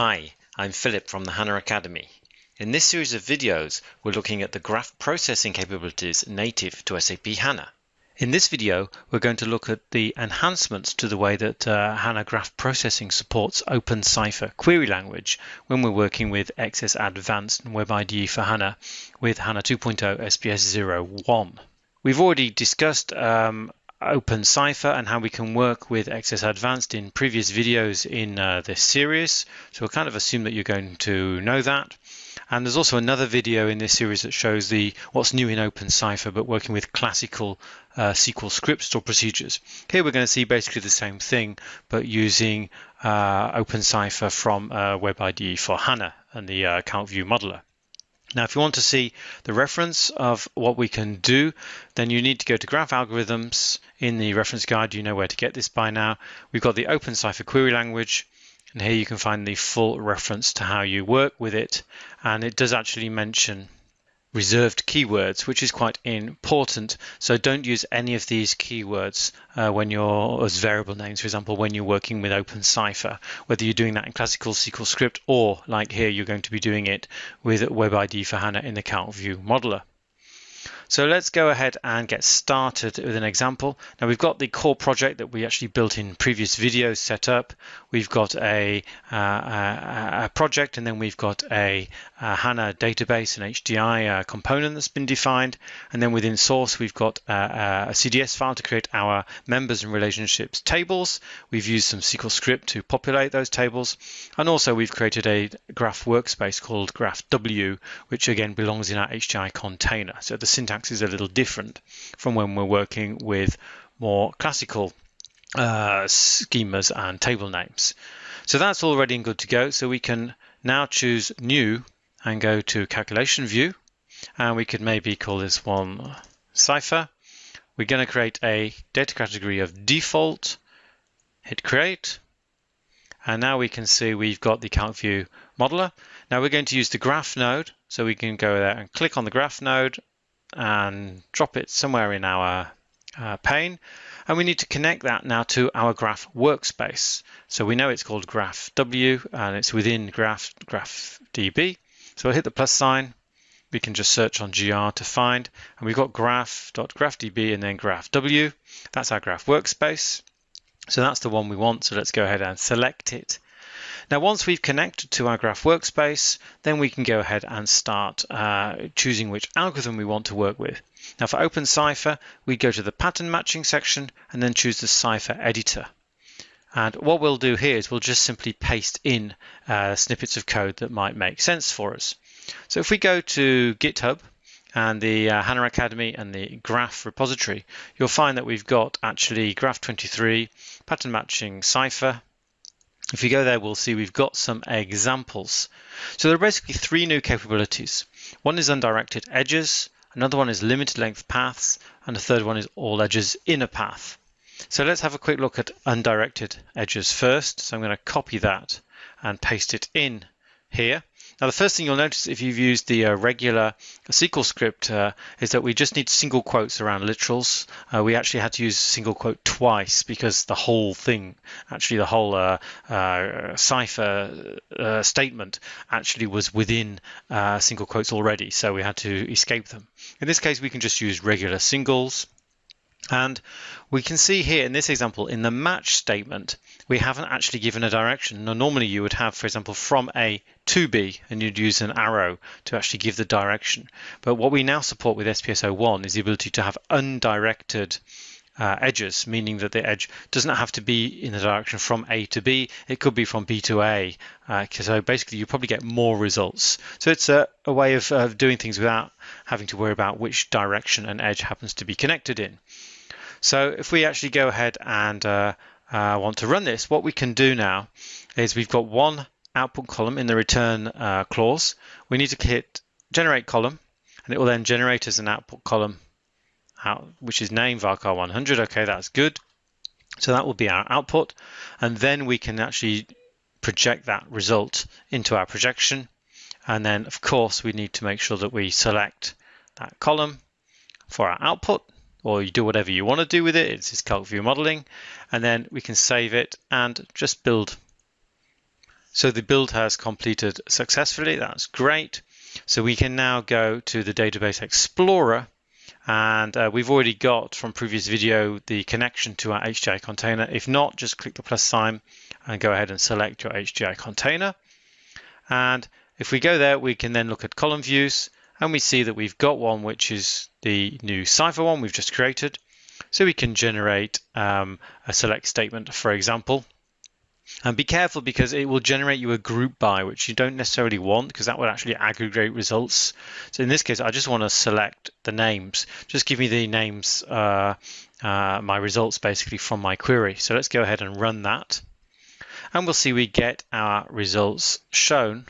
Hi, I'm Philip from the HANA Academy. In this series of videos, we're looking at the graph processing capabilities native to SAP HANA. In this video, we're going to look at the enhancements to the way that uh, HANA graph processing supports OpenCypher query language when we're working with XS Advanced and WebIDE for HANA with HANA 2.0 SPS 01. We've already discussed um, OpenCypher and how we can work with XS Advanced in previous videos in uh, this series. So we'll kind of assume that you're going to know that. And there's also another video in this series that shows the what's new in OpenCypher, but working with classical uh, SQL scripts or procedures. Here we're going to see basically the same thing, but using uh, OpenCypher from uh, WebIDE for HANA and the uh, account view modeler. Now, if you want to see the reference of what we can do, then you need to go to Graph Algorithms in the reference guide. You know where to get this by now. We've got the OpenCypher query language, and here you can find the full reference to how you work with it. And it does actually mention reserved keywords, which is quite important. So don't use any of these keywords uh, when you're as variable names, for example, when you're working with OpenCypher, whether you're doing that in classical SQL script or like here, you're going to be doing it with WebIDE for HANA in the Account View Modeler. So let's go ahead and get started with an example. Now we've got the core project that we actually built in previous videos set up. We've got a, uh, a project and then we've got a, a HANA database, and HDI uh, component that's been defined. And then within source, we've got a, a CDS file to create our members and relationships tables. We've used some SQL script to populate those tables. And also we've created a graph workspace called graph W, which again belongs in our HDI container. So the syntax syntax is a little different from when we're working with more classical uh, schemas and table names. So that's all ready and good to go. So we can now choose new and go to calculation view. And we could maybe call this one cypher. We're going to create a data category of default, hit create. And now we can see we've got the account view modeler. Now we're going to use the graph node. So we can go there and click on the graph node and drop it somewhere in our uh, pane. And we need to connect that now to our graph workspace. So we know it's called graph W and it's within graph, graph DB. So I'll hit the plus sign. We can just search on GR to find, and we've got graph.graphdb and then graph W. That's our graph workspace. So that's the one we want. So let's go ahead and select it now, once we've connected to our graph workspace, then we can go ahead and start uh, choosing which algorithm we want to work with. Now for OpenCypher, we go to the pattern matching section and then choose the Cypher editor. And what we'll do here is we'll just simply paste in uh, snippets of code that might make sense for us. So if we go to GitHub and the uh, HANA Academy and the graph repository, you'll find that we've got actually graph 23, pattern matching Cypher, if you go there, we'll see we've got some examples. So there are basically three new capabilities. One is undirected edges, another one is limited length paths, and the third one is all edges in a path. So let's have a quick look at undirected edges first. So I'm going to copy that and paste it in here. Now, the first thing you'll notice if you've used the uh, regular SQL script uh, is that we just need single quotes around literals. Uh, we actually had to use single quote twice because the whole thing, actually the whole uh, uh, Cypher uh, statement actually was within single quotes already. So we had to escape them. In this case, we can just use regular singles. And we can see here in this example, in the match statement, we haven't actually given a direction. Now, normally you would have, for example, from A to B, and you'd use an arrow to actually give the direction. But what we now support with SPS01 is the ability to have undirected uh, edges, meaning that the edge doesn't have to be in the direction from A to B. It could be from B to A. Uh, so basically, you probably get more results. So it's a, a way of, of doing things without having to worry about which direction an edge happens to be connected in. So if we actually go ahead and uh, uh, want to run this, what we can do now is we've got one output column in the return uh, clause. We need to hit generate column, and it will then generate as an output column, out, which is named varchar 100. Okay, that's good. So that will be our output, and then we can actually project that result into our projection. And then, of course, we need to make sure that we select that column for our output or you do whatever you want to do with it. It's just calc view modeling. And then we can save it and just build. So the build has completed successfully. That's great. So we can now go to the Database Explorer and uh, we've already got from previous video the connection to our HDI container. If not, just click the plus sign and go ahead and select your HDI container. And if we go there, we can then look at column views and we see that we've got one which is the new Cypher one we've just created. So we can generate um, a select statement, for example. And be careful because it will generate you a group by, which you don't necessarily want because that would actually aggregate results. So in this case, I just want to select the names. Just give me the names, uh, uh, my results basically from my query. So let's go ahead and run that. And we'll see we get our results shown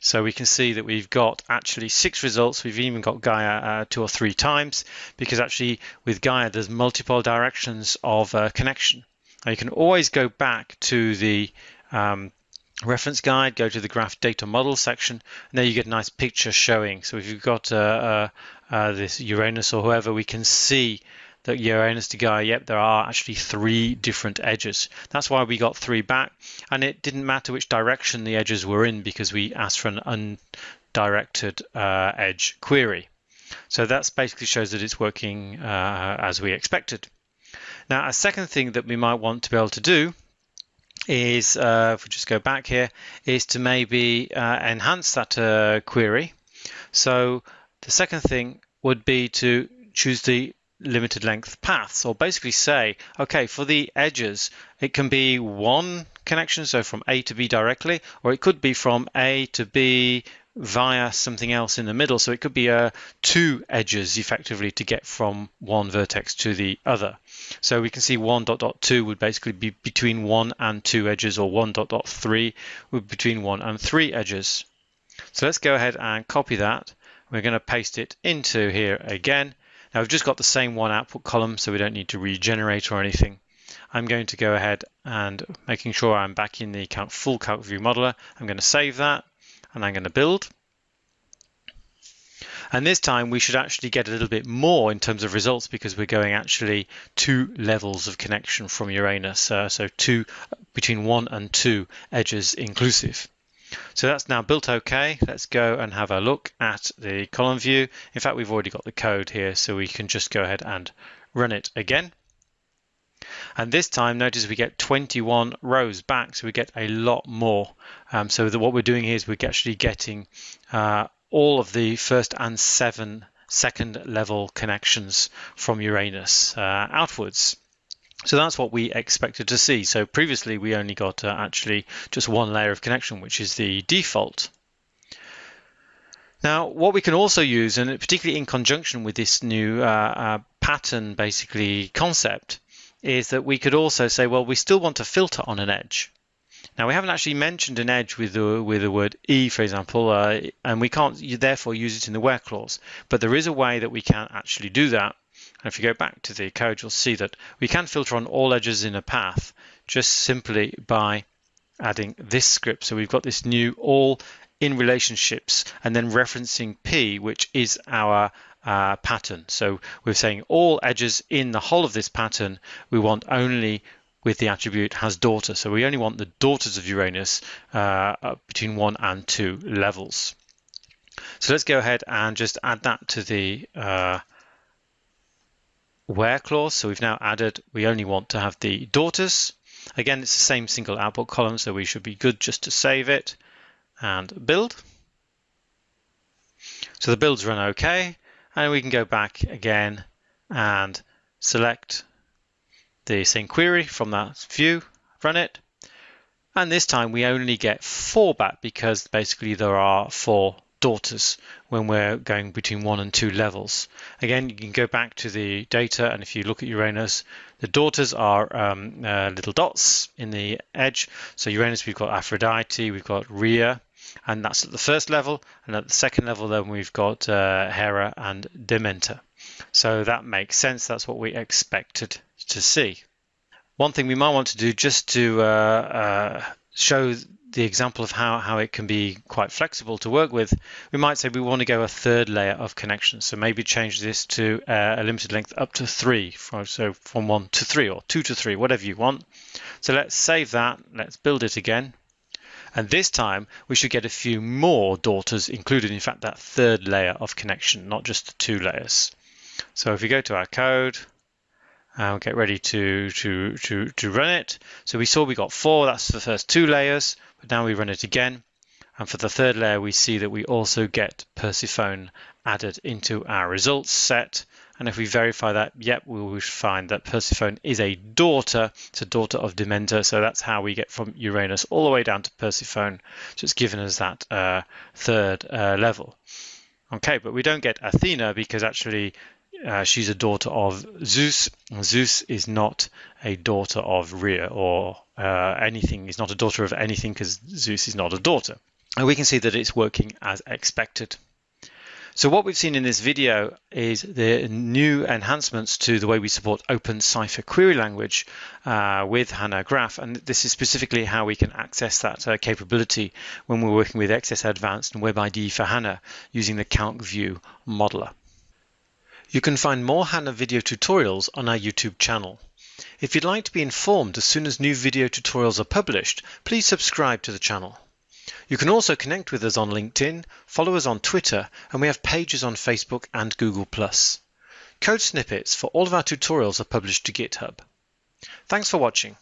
so we can see that we've got actually six results. We've even got Gaia uh, two or three times because actually with Gaia there's multiple directions of uh, connection. Now you can always go back to the um, reference guide, go to the graph data model section, and there you get a nice picture showing. So if you've got uh, uh, uh this Uranus or whoever, we can see that Uranus to Gaia, yep, there are actually three different edges. That's why we got three back. And it didn't matter which direction the edges were in because we asked for an undirected uh, edge query. So that basically shows that it's working uh, as we expected. Now, a second thing that we might want to be able to do is, uh, if we just go back here, is to maybe uh, enhance that uh, query. So the second thing would be to choose the limited length paths or basically say okay for the edges it can be one connection so from A to B directly or it could be from A to B via something else in the middle. So it could be uh, two edges effectively to get from one vertex to the other. So we can see 1 dot dot 2 would basically be between 1 and 2 edges or 1 dot dot 3 would be between 1 and 3 edges. So let's go ahead and copy that. We're going to paste it into here again. Now we've just got the same one output column, so we don't need to regenerate or anything. I'm going to go ahead and making sure I'm back in the full calc view modeler. I'm going to save that and I'm going to build. And this time we should actually get a little bit more in terms of results because we're going actually two levels of connection from Uranus. Uh, so two between one and two edges inclusive. So that's now built okay. Let's go and have a look at the column view. In fact, we've already got the code here, so we can just go ahead and run it again. And this time, notice we get 21 rows back, so we get a lot more. Um, so what we're doing here is we're actually getting uh, all of the first and seven second level connections from Uranus uh, outwards. So that's what we expected to see. So previously we only got uh, actually just one layer of connection, which is the default. Now, what we can also use, and particularly in conjunction with this new uh, uh, pattern basically concept, is that we could also say, well, we still want to filter on an edge. Now, we haven't actually mentioned an edge with the, with the word E, for example, uh, and we can't therefore use it in the where clause. But there is a way that we can actually do that and if you go back to the code, you'll see that we can filter on all edges in a path just simply by adding this script. So we've got this new all in relationships and then referencing P, which is our uh, pattern. So we're saying all edges in the whole of this pattern, we want only with the attribute has daughter. So we only want the daughters of Uranus uh, between one and two levels. So let's go ahead and just add that to the uh, where clause. So we've now added, we only want to have the daughters. Again, it's the same single output column, so we should be good just to save it and build. So the builds run okay, and we can go back again and select the same query from that view, run it. And this time we only get four back because basically there are four daughters when we're going between one and two levels. Again, you can go back to the data, and if you look at Uranus, the daughters are um, uh, little dots in the edge. So Uranus, we've got Aphrodite, we've got Rhea, and that's at the first level. And at the second level, then we've got uh, Hera and Demeter. So that makes sense. That's what we expected to see. One thing we might want to do just to uh, uh show the example of how, how it can be quite flexible to work with, we might say we want to go a third layer of connection. So maybe change this to uh, a limited length up to three, so from one to three or two to three, whatever you want. So let's save that. Let's build it again. And this time we should get a few more daughters included, in fact, that third layer of connection, not just the two layers. So if we go to our code, and we'll get ready to, to, to, to run it. So we saw we got four, that's the first two layers, but now we run it again. And for the third layer, we see that we also get Persephone added into our results set. And if we verify that, yep, we will find that Persephone is a daughter. It's a daughter of Demeter. So that's how we get from Uranus all the way down to Persephone. So it's given us that uh, third uh, level. Okay, but we don't get Athena because actually uh, she's a daughter of Zeus. Zeus is not a daughter of Rhea or uh, anything. He's not a daughter of anything because Zeus is not a daughter. And we can see that it's working as expected. So what we've seen in this video is the new enhancements to the way we support OpenCypher query language uh, with HANA Graph. And this is specifically how we can access that uh, capability when we're working with XS Advanced and WebID for HANA using the CalcView modeler. You can find more HANA video tutorials on our YouTube channel. If you'd like to be informed as soon as new video tutorials are published, please subscribe to the channel. You can also connect with us on LinkedIn, follow us on Twitter, and we have pages on Facebook and Google+. Code snippets for all of our tutorials are published to GitHub. Thanks for watching.